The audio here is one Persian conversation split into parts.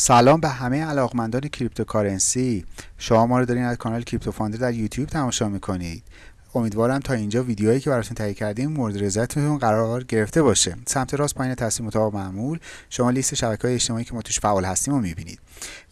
سلام به همه علاقمندان cryptocurrency. شما ما رو دارین از کانال کریپتو فاندر در یوتیوب تماشا می‌کنید. امیدوارم تا اینجا ویدیوهایی که براتون تهیه کردیم مورد رضایتتون قرار گرفته باشه. سمت راست پایین تصویر مطابق معمول شما لیست شبکه های اجتماعی که ما توش فعال هستیم رو می‌بینید.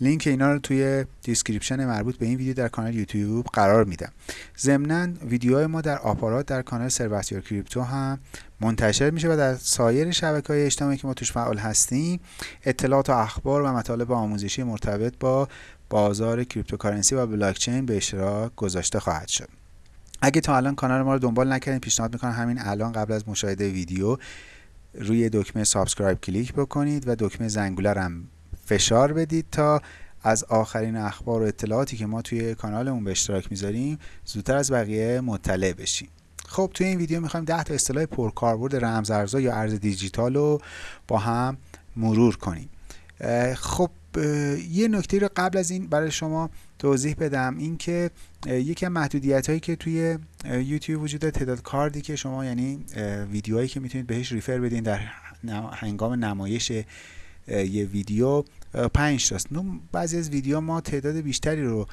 لینک اینا رو توی description مربوط به این ویدیو در کانال یوتیوب قرار میدم. ضمنا ویدیوهای ما در آپارات در کانال سرواسیور کریپتو هم منتشر میشه و در سایر شبکه های اجتماعی که ما توش فعال هستیم اطلاعات و اخبار و مطالب آموزشی مرتبط با بازار cryptocurrency و بلاکچین به اشتراک گذاشته خواهد شد. اگه تا الان کانال ما رو دنبال نکردین پیشنهاد می‌کنم همین الان قبل از مشاهده ویدیو روی دکمه subscribe کلیک بکنید و دکمه زنگوله رو هم فشار بدید تا از آخرین اخبار و اطلاعاتی که ما توی کانالمون به اشتراک می‌ذاریم زودتر از بقیه مطلع بشیم خب توی این ویدیو می‌خوایم 10 تا اصطلاح پرکاربرد رمزارزها یا ارز دیجیتال رو با هم مرور کنیم. خب یه نکته رو قبل از این برای شما توضیح بدم. اینکه یکی از محدودیت هایی که توی یوتیوب وجود داره تعداد کاردی که شما یعنی ویدیوهایی که می‌تونید بهش ریفر بدین در هنگام نمایش یه ویدیو پنج تاست. بعضی از ویدیو ما تعداد بیشتری رو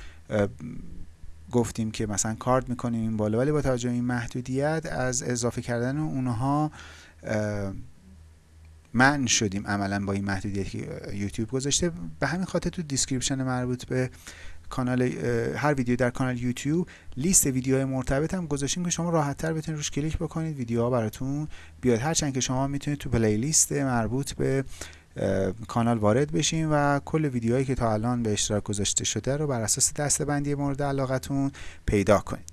گفتیم که مثلا کارد می‌کنیم این بالا ولی با توجه این محدودیت از اضافه کردن اونها من شدیم عملا با این محدودیت که یوتیوب گذاشته. به همین خاطر تو description مربوط به کانال هر ویدیو در کانال یوتیوب لیست ویدیوهای مرتبط هم گذاشتیم که شما راحت تر بتونید روش کلیک بکنید ویدیوها براتون بیاد. هرچند که شما می‌تونید تو playlist مربوط به کانال وارد بشین و کل ویدیوهایی که تا الان به اشتراک گذاشته شده رو بر اساس دستبندی مورد علاقتون پیدا کنید.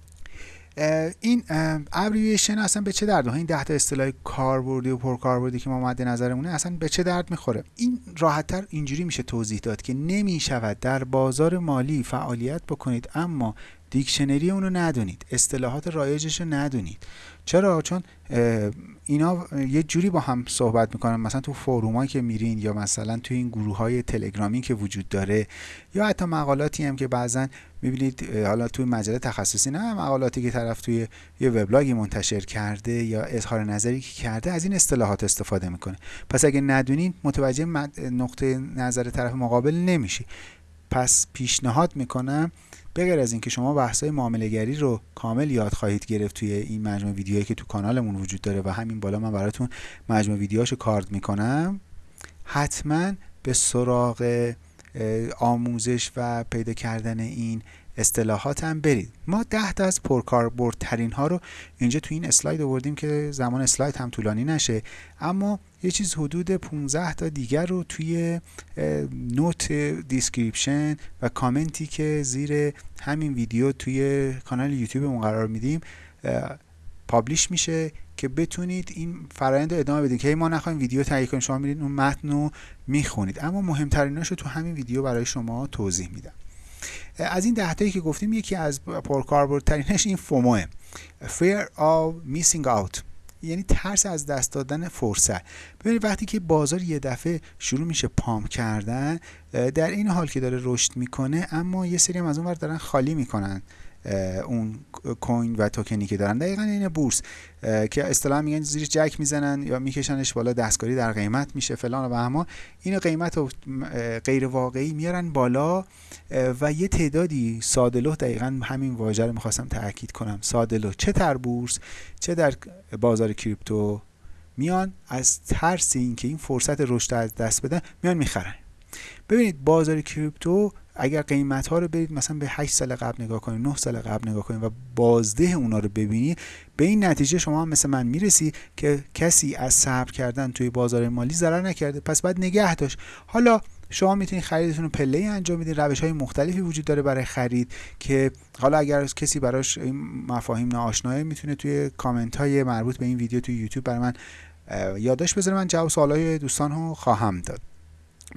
این ابریویشن اصلا به چه درد این ده تا اصطلاح کاربردی و پرکاربردی که ما مد نظرمونه اصلا به چه درد می‌خوره؟ این راحتتر اینجوری میشه توضیح داد که نمی‌شود در بازار مالی فعالیت بکنید اما دیکشنری اونو ندونید. اصطلاحات رایجش رو ندونید. چرا؟ چون اینا یه جوری با هم صحبت می‌کنن. مثلا تو فرومایی که میرین یا مثلا تو این گروه های تلگرامی که وجود داره یا حتی مقالاتی هم که بعضا می‌بینید حالا توی مجله تخصصی نه مقالاتی که طرف توی یه وبلاگی منتشر کرده یا اظهار نظری که کرده از این اصطلاحات استفاده می‌کنه. پس اگه ندونین متوجه نقطه نظر طرف مقابل نمیشی. پس پیشنهاد می‌کنم بغیر از اینکه شما بحث‌های معامله‌گری رو کامل یاد خواهید گرفت توی این مجموعه ویدیوهایی که تو کانالمون وجود داره و همین بالا من براتون مجموعه ویدیوهاشو کارد می‌کنم حتما به سراغ آموزش و پیدا کردن این اصطلاحات هم برید. ما ده تا از پرکاربردترین ها رو اینجا تو این اسلاید آوردیم که زمان اسلاید هم طولانی نشه. اما یه چیز حدود 15 تا دیگر رو توی note description و کامنتی که زیر همین ویدیو توی کانال یوتیوب قرار میدیم publish میشه که بتونید این فرآیند رو ادامه بدید که ما نخوایم ویدیو تهیه کنیم شما میرید اون متن رو می‌خونید. اما مهمتریناشو تو همین ویدیو برای شما توضیح میدم. از این دهتایی که گفتیم یکی از پرکاربردترینش این فوموه fear of missing out. یعنی ترس از دست دادن فرصت. ببینید وقتی که بازار یه دفعه شروع میشه پام کردن در این حال که داره رشد می‌کنه اما یه سری هم از اون دارن خالی می‌کنن. اون کوین و توکنی که دارن. دقیقا این بورس که اصطلاح میگن زیر جک می‌زنن یا میکشنش بالا دستکاری در قیمت میشه فلان و اما این قیمت رو غیر واقعی میارن بالا و یه تعدادی سادلو دقیقا همین واژه رو می‌خواستم تاکید کنم. سادلو چه در بورس چه در بازار کریپتو میان از ترس اینکه این فرصت رشد از دست بدن میان می‌خرن. ببینید بازار کریپتو اگر قیمت ها رو برید مثلا به 8 سال قبل نگاه کنید 9 سال قبل نگاه کنید و بازده اونا رو ببینید به این نتیجه شما هم مثل من می‌رسی که کسی از صبر کردن توی بازار مالی ضرر نکرده. پس باید نگه داشت. حالا شما می‌تونید خریدتون رو پله انجام بدید. روش های مختلفی وجود داره برای خرید که حالا اگر کسی براش این مفاهیم ناآشناه می‌تونه توی کامنت های مربوط به این ویدیو توی یوتیوب برای من یادداشت بذاره. من جواب سوالای دوستان رو خواهم داد.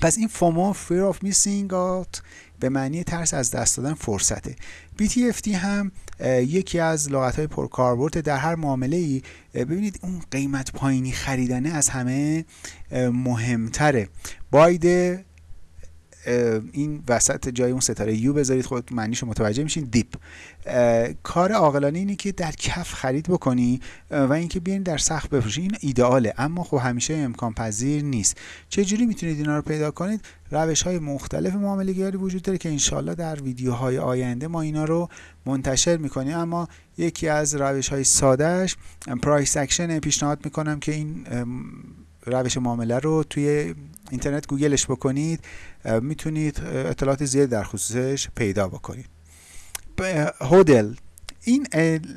پس این فومو fear of missing out به معنی ترس از دست دادن فرصته. BTFT هم یکی از لغت های پرکاربرد در هر معامله ای ببینید اون قیمت پایینی خریدنه از همه مهمتره. باید این وسط جای اون ستاره یو بذارید خود معنیشو متوجه میشین. دیپ. کار عاقلانه اینه که در کف خرید بکنی و اینکه بیاین در سخت بفروشی. این ایدئاله اما خب همیشه امکان پذیر نیست. چه جوری می‌تونید اینا رو پیدا کنید؟ روش های مختلف معامله وجود داره که انشالله در ویدیوهای آینده ما اینا رو منتشر می‌کنیم. اما یکی از روش های سادهش price action پیشنهاد می‌کنم که این روش معامله رو توی اینترنت گوگلش بکنید می‌تونید اطلاعات زیاد در خصوصش پیدا بکنید. HODL. این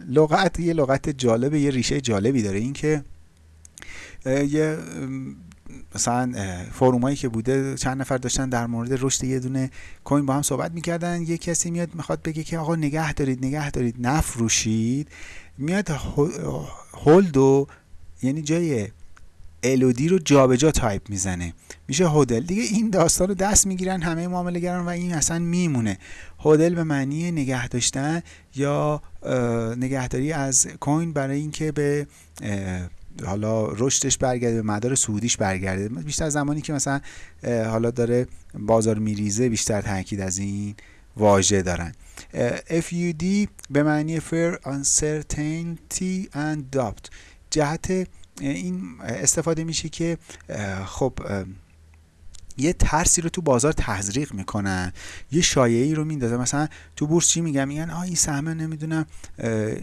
لغت یه لغت جالب یه ریشه جالبی داره. اینکه یه مثلا فرومایی که بوده چند نفر داشتن در مورد رشد یه دونه کوین با هم صحبت می‌کردن. یه کسی میاد می‌خواد بگه که آقا نگه دارید نگه دارید نفروشید. میاد هولد و یعنی جای الودی رو جابجا جا تایپ می‌زنه. میشه هودل دیگه این داستان رو دست می‌گیرن همه معامله و این اصلا میمونه. هودل به معنی نگه داشتن یا نگهداری از کوین برای اینکه به حالا رشدش برگرده به مدار سعودیش برگرده. بیشتر زمانی که مثلا حالا داره بازار میریزه بیشتر تاکید از این واژه دارن. FUD به معنی Fair Uncertainty and Doubt. جهت این استفاده میشه که خب یه ترسی رو تو بازار تزریق می‌کنن یه شایعی رو میندازه مثلا تو بورس چی میگم میگن آ این سهم نمی‌دونم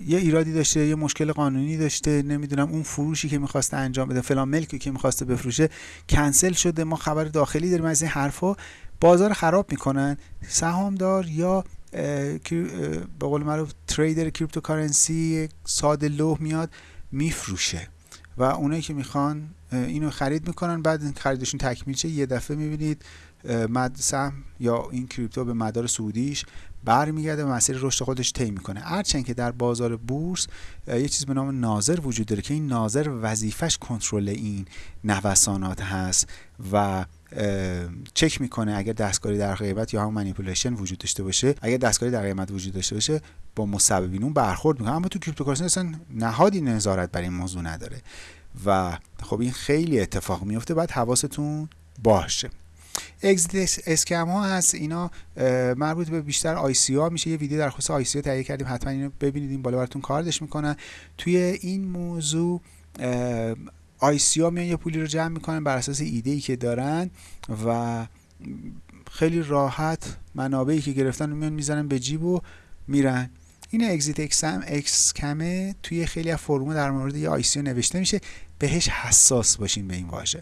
یه ایرادی داشته یه مشکل قانونی داشته نمی‌دونم اون فروشی که می‌خواسته انجام بده فلان ملکی که می‌خواسته بفروشه کنسل شده ما خبر داخلی داریم از این حرفا. بازار خراب می‌کنن. سهامدار یا به قول معروف trader cryptocurrency ساده لوح میاد میفروشه. و اونایی که می‌خوان اینو خرید می‌کنن بعد خریدشون تکمیل شه. یه دفعه می‌بینید مد سهم یا این crypto به مدار سعودیش برمیگرده و مسیر رشد خودش طی می‌کنه. هرچند که در بازار بورس یه چیز به نام ناظر وجود داره که این ناظر وظیفش کنترل این نوسانات هست و چک می‌کنه اگر دستکاری در قیمت یا هم manipulation وجود داشته باشه. اگر دستکاری در قیمت وجود داشته باشه با مسببین اون برخورد می‌کنه. اما تو cryptocurrency اصلا نهادی نظارت بر این موضوع نداره. و خب این خیلی اتفاق میفته باید حواستون باشه. اگزیت اسکم ها هست. اینا مربوط به بیشتر آی سی ها میشه. یه ویدیو در خصوص آی سی تهیه کردیم. حتما اینو ببینید. این بالا براتون کاردش می‌کنن توی این موضوع آی سی ها میان یه پولی رو جمع می‌کنن بر اساس ایده ای که دارن و خیلی راحت منابعی که گرفتن رو میان می‌زنن به جیب و میرن. این اگزیت اکسم اکس کمه توی خیلی از فرمو در مورد یه سی نوشته میشه. بهش حساس باشین به این واژه.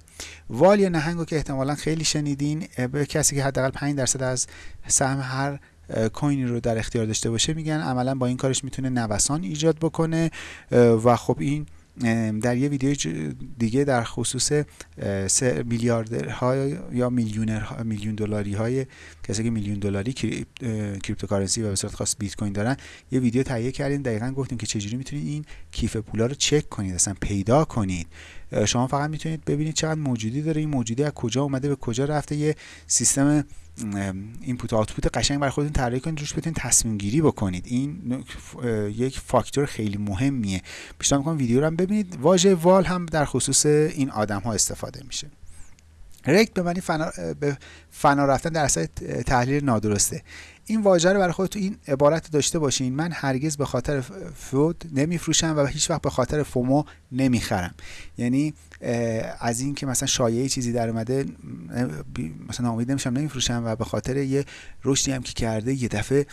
whale یا نهنگو که احتمالا خیلی شنیدین به کسی که حداقل 5 درصد از سهم هر کوینی رو در اختیار داشته باشه میگن عملا با این کارش می‌تونه نوسان ایجاد بکنه. و خب این در یه ویدیو دیگه در خصوص میلیاردرها یا میلیونر میلیون دلاری های کسی که میلیون دلاری cryptocurrency و به صورت خاص بیت کوین دارن یه ویدیو تهیه کردیم دقیقا گفتیم که چجوری می‌تونید این کیف پولا رو چک کنید اصلا پیدا کنید. شما فقط می‌تونید ببینید چقدر موجودی داره این موجودی از کجا اومده به کجا رفته یه سیستم اینپوت آوتپوت قشنگ برای خودتون طراحی کنید روش بتونید تصمیم گیری بکنید. این یک فاکتور خیلی مهمیه. پیشنهاد می‌کنم ویدیو رو هم ببینید. واژه وال هم در خصوص این آدم ها استفاده میشه. رکت به معنی فنا, به فنا رفتن در اثر تحلیل نادرسته. این واژه رو برای خودتون این عبارت داشته باشین. من هرگز به خاطر فود نمیفروشم و هیچ وقت به خاطر فومو نمی‌خرم. یعنی از این که مثلا شایعه چیزی در اومده مثلا امید نمیشم نمیفروشم و به خاطر یه رشدی هم که کرده یه دفعه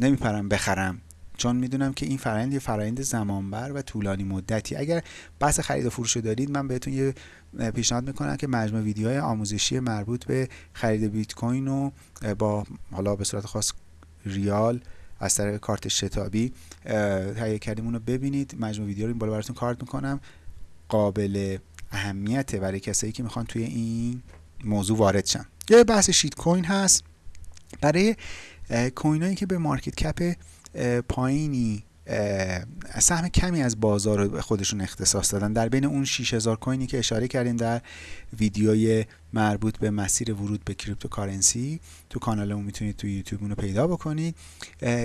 نمیپرم بخرم. چون می‌دونم که این فرایند یه فرایند زمانبر و طولانی مدتی. اگر بحث خرید و فروش دارید من بهتون یه پیشنهاد می‌کنم که مجموع ویدیوهای آموزشی مربوط به خرید بیت کوین و با حالا به صورت خاص ریال از طریق کارت شتابی تهیه کردیم اون رو ببینید. مجموع ویدیو رو این بالا براتون کارت می‌کنم. قابل اهمیت برای کسایی که می‌خوان توی این موضوع وارد شن. یه بحث شیت کوین هست. برای کوین هایی که به مارکت کپ پایینی سهم کمی از بازار خودشون اختصاص دادن. در بین اون 6000 کوینی که اشاره کردیم در ویدیوی مربوط به مسیر ورود به cryptocurrency. تو کانالمون می‌تونید تو یوتیوب اونو پیدا بکنید.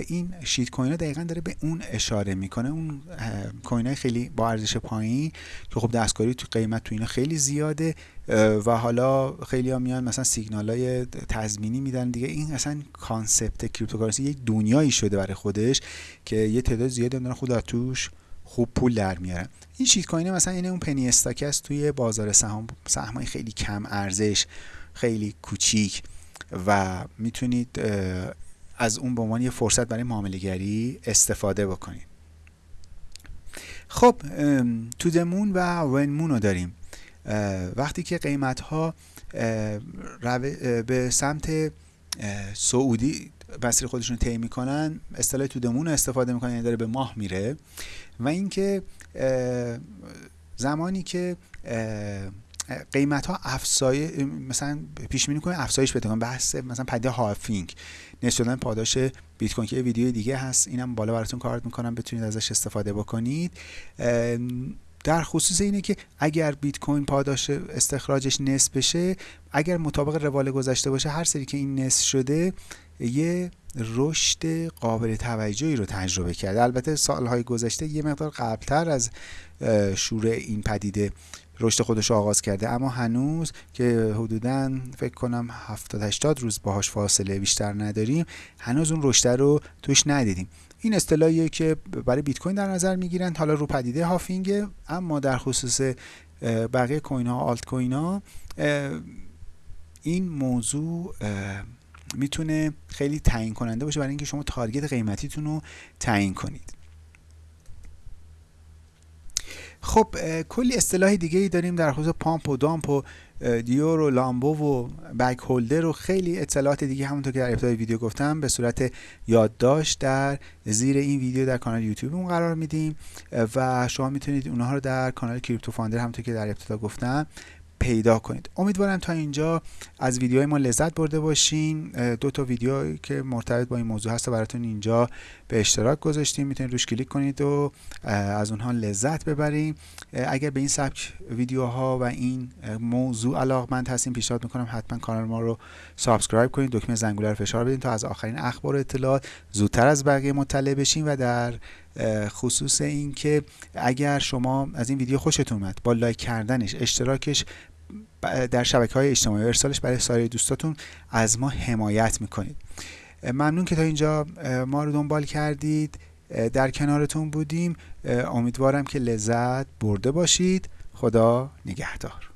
این shitcoin دقیقا داره به اون اشاره می‌کنه. اون coin خیلی با ارزش پایین که خب دستکاری تو قیمت تو اینا خیلی زیاده. و حالا خیلی ها میان مثلا سیگنال های تضمینی میدن دیگه. این اصلا concept cryptocurrency یک دنیایی شده برای خودش که یه تعداد زیادی دارن خود توش خوب پول در میارن. این شیت کوین مثلا این اون پنی استاک است توی بازار سهام. سهمای خیلی کم ارزش خیلی کوچیک و می‌تونید از اون به عنوان یه فرصت برای معامله گری استفاده بکنید. خب تو دمون و ونمون رو داریم. وقتی که قیمت ها به سمت سعودی مسیر خودشون طی می‌کنن اصطلاح تو دمون استفاده می‌کنن یعنی داره به ماه میره. و اینکه زمانی که قیمت ها افزایش مثلا پیش بینی کنید افزایش بده. بحث مثلا پدیده هافینگ. نشدن پاداش بیت کوین که ویدیو دیگه هست. اینم بالا براتون کارت می‌کنم. بتونید ازش استفاده بکنید. در خصوص اینه که اگر بیت کوین پاداش استخراجش نصف بشه اگر مطابق روال گذشته باشه هر سری که این نصف شده یه رشد قابل توجهی رو تجربه کرده. البته سالهای گذشته یه مقدار قبلتر از شروع این پدیده رشد خودش رو آغاز کرده. اما هنوز که حدودا فکر کنم 70 80 روز باهاش فاصله بیشتر نداریم هنوز اون رشد رو توش ندیدیم. این اصطلاحیه که برای بیت کوین در نظر می‌گیرن حالا رو پدیده هافینگ اما در خصوص بقیه کوین ها آلت کوین ها این موضوع می‌تونه خیلی تعیین کننده باشه برای اینکه شما تارگت قیمتیتون رو تعیین کنید. خب کلی اصطلاح دیگه ای داریم در خصوص پامپ و دامپ و دیور و لامبو و بک هولدر و خیلی اطلاعات دیگه همونطور که در ابتدای ویدیو گفتم به صورت یادداشت در زیر این ویدیو در کانال یوتیوب قرار میدیم. و شما می‌تونید اونها رو در کانال کریپتو فاندر همونطور که در ابتدا گفتم پیدا کنید. امیدوارم تا اینجا از ویدیوهای ما لذت برده باشین. دو تا ویدیو که مرتبط با این موضوع هست براتون اینجا به اشتراک گذاشتیم. می‌تونید روش کلیک کنید و از اونها لذت ببریم اگر به این سبک ویدیوها و این موضوع علاقمند هستین پیشنهاد می‌کنم حتما کانال ما رو subscribe کنید. دکمه زنگوله رو فشار بدین تا از آخرین اخبار و اطلاعات زودتر از بقیه مطلع بشین و در خصوص اینکه اگر شما از این ویدیو خوشتون اومد با لایک کردنش اشتراکش در شبکه های اجتماعی ارسالش برای سایر دوستاتون از ما حمایت می‌کنید. ممنون که تا اینجا ما رو دنبال کردید. در کنارتون بودیم. امیدوارم که لذت برده باشید. خدا نگهدار.